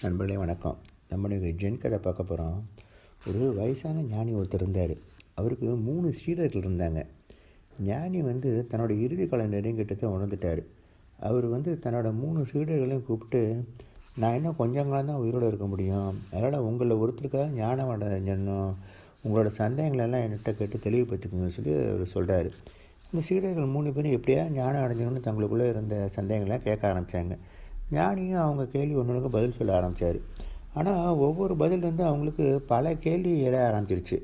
நண்பர்களே வணக்கம். நம்ம இன்னைக்கு ஜென் கதை பார்க்க போகிறோம் ஒரு வயசான ஞானி ஒருத்தர் இருந்தார். அவருக்கு மூணு சீடர்கள் இருந்தாங்க. ஞானி வந்து தன்னோட இறுதி கால நெருங்கிட்டத்தை உணர்ந்துட்டார். அவர் வந்து தன்னோட மூணு சீடர்களையும் கூப்பிட்டு நான் இன்னும் கொஞ்சம் காலம் தான் உயிரோடு இருக்க முடியும். அதனால் உங்களில் ஒருத்தருக்காக ஞானம் அடைஞ்சணும் உங்களோட சந்தேகங்களெல்லாம் என்கிட்ட கேட்டு தெளிவுபடுத்திக்கோங்கன்னு சொல்லி அவர் சொல்கிறாரு இந்த சீடர்கள் மூணு பேரும் எப்படியா ஞானம் அடைஞ்சணும்னு தங்களுக்குள்ளே இருந்த சந்தேகங்கள்லாம் கேட்க ஆரம்பித்தாங்க ஞானியும் அவங்க கேள்வி ஒன்றுக்கு பதில் சொல்ல ஆரம்பித்தார் ஆனால் ஒவ்வொரு பதிலேருந்து அவங்களுக்கு பல கேள்வி எழ ஆரம்பிச்சிருச்சு.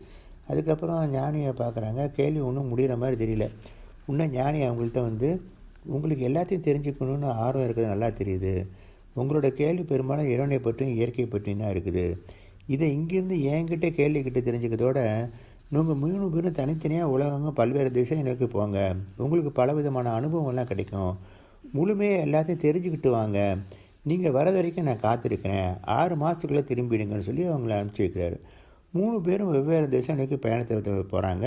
அதுக்கப்புறம் ஞானியை பார்க்குறாங்க கேள்வி ஒன்றும் முடிகிற மாதிரி தெரியல. இன்னும் ஞானி அவங்கள்ட்ட வந்து உங்களுக்கு எல்லாத்தையும் தெரிஞ்சுக்கணுன்னு ஆர்வம் இருக்கிறது நல்லா தெரியுது. உங்களோட கேள்வி பெரும்பாலும் இறைவனை பற்றியும் இயற்கை பற்றியும் தான் இருக்குது. இதை இங்கேருந்து என்கிட்ட கேள்விக்கிட்ட தெரிஞ்சுக்கிறதோட நீங்கள் மூணு பேரும் தனித்தனியாக உலகங்க பல்வேறு திசை நோக்கி போங்க. உங்களுக்கு பல விதமான அனுபவங்கள்லாம் கிடைக்கும். முழுமையாக எல்லாத்தையும் தெரிஞ்சுக்கிட்டு வாங்க. நீங்கள் வரது வரைக்கும் நான் காத்திருக்கிறேன். ஆறு மாதத்துக்குள்ளே திரும்பிடுங்கன்னு சொல்லி அவங்கள அனுப்பிச்சி வைக்கிறாரு. மூணு பேரும் வெவ்வேறு திசை பயணத்தை போகிறாங்க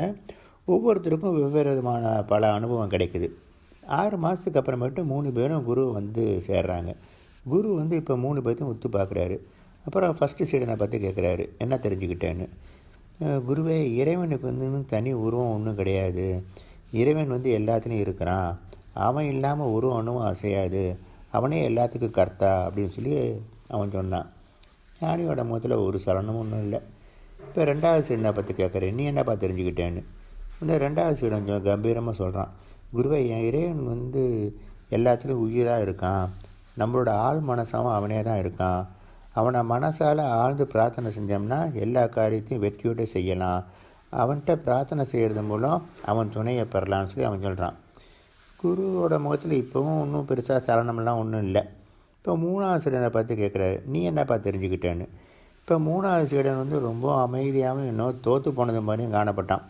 ஒவ்வொருத்தருக்கும் வெவ்வேறு விதமான பல அனுபவம் கிடைக்குது. ஆறு மாதத்துக்கு அப்புறமேட்டு மூணு பேரும் குரு வந்து சேர்றாங்க. குரு வந்து இப்போ மூணு பேர்த்தையும் ஒத்து பார்க்குறாரு அப்புறம் ஃபஸ்ட்டு சீடனை பற்றி கேட்குறாரு என்ன தெரிஞ்சுக்கிட்டேன்னு. குருவே இறைவனுக்கு வந்து தனி உருவம் ஒன்றும் கிடையாது. இறைவன் வந்து எல்லாத்துலேயும் இருக்கிறான். அவன் இல்லாமல் ஒரு ஒன்றும் அசையாது. அவனே எல்லாத்துக்கும் கர்த்தா அப்படின்னு சொல்லி அவன் சொன்னான். ஞானியோட முகத்தில் ஒரு சலனமும் ஒன்றும் இல்லை. இப்போ ரெண்டாவது சீடனை பற்றி கேட்குறேன் நீ என்னப்பா தெரிஞ்சுக்கிட்டேன்னு? இந்த ரெண்டாவது சீடன் கொஞ்சம் கம்பீரமாக சொல்கிறான் குருவை என் இறைவன் வந்து எல்லாத்துலேயும் உயிராக இருக்கான். நம்மளோட ஆள் மனசாவும் அவனே தான் இருக்கான். அவனை மனசால் ஆழ்ந்து பிரார்த்தனை செஞ்சோம்னா எல்லா காரியத்தையும் வெற்றியோடு செய்யலாம். அவன்கிட்ட பிரார்த்தனை செய்கிறது மூலம் அவன் துணையை பெறலாம்னு சொல்லி அவன் சொல்கிறான் குருவோட முகத்தில் இப்போவும் ஒன்றும் பெருசாக சலனம்லாம் ஒன்றும் இல்லை. இப்போ மூணாவது சீடனை பார்த்து கேட்குறாரு நீ என்னப்பா தெரிஞ்சுக்கிட்டேன்னு? இப்போ மூணாவது சீடன் வந்து ரொம்ப அமைதியாகவும் இன்னும் தோற்று போனது மாதிரியும் காணப்பட்டான்.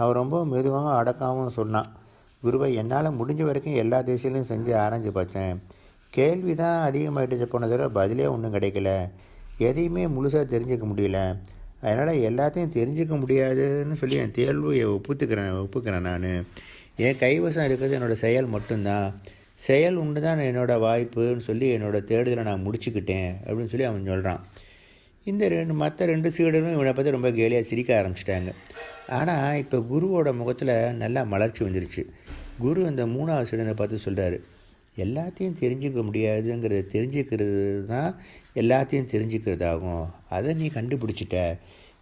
அவர் ரொம்ப மெதுவாகவும் அடக்காகவும் சொன்னான் குருவை என்னால் முடிஞ்ச வரைக்கும் எல்லா திசையிலையும் செஞ்சு ஆராய்ஞ்சு பார்த்தேன் கேள்வி தான் அதிகமாகிட்டு போன தடவை பதிலே ஒன்றும் கிடைக்கல. எதையுமே முழுசாக தெரிஞ்சுக்க முடியல. அதனால் எல்லாத்தையும் தெரிஞ்சுக்க முடியாதுன்னு சொல்லி என் தேர்வையை ஒப்புத்துக்கிறேன் ஒப்புக்கிறேன் நான். என் கைவசம் இருக்கிறது என்னோடய செயல் மட்டும்தான். செயல் உண்டு தான் என்னோடய வாய்ப்புன்னு சொல்லி என்னோடய தேடுதலை நான் முடிச்சுக்கிட்டேன் அப்படின்னு சொல்லி அவன் சொல்கிறான் இந்த ரெண்டு மற்ற ரெண்டு சீடரும் இவனை பற்றி ரொம்ப கேலியாக சிரிக்க ஆரம்பிச்சிட்டாங்க. ஆனால் இப்போ குருவோட முகத்தில் நல்லா மலர்ச்சி வந்துருச்சு. குரு அந்த மூணாவது சீடனை பார்த்து சொல்கிறாரு எல்லாத்தையும் தெரிஞ்சுக்க முடியாதுங்கிறத தெரிஞ்சுக்கிறது தான் எல்லாத்தையும் தெரிஞ்சுக்கிறதாகும். அதை நீ கண்டுபிடிச்சிட்ட.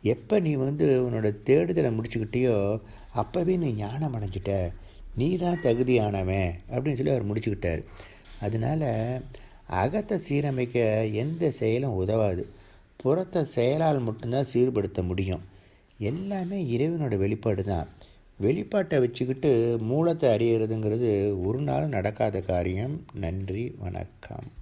எப்போ நீ வந்து உன்னோட தேடுதலை முடிச்சுக்கிட்டியோ அப்போவே நீ ஞானம் அடைஞ்சிட்ட. நீ தான் தகுதியானவன் அப்படின்னு சொல்லி அவர் முடிச்சுக்கிட்டார். அதனால் அகத்தை சீரமைக்க எந்த செயலும் உதவாது. புறத்தை செயலால் மட்டும்தான் சீர்படுத்த முடியும். எல்லாமே இறைவனோட வெளிப்பாடு தான். வெளிப்பாட்டை வச்சுக்கிட்டு மூலத்தை அறியறதுங்கிறது ஒரு நாள் நடக்காத காரியம். நன்றி வணக்கம்.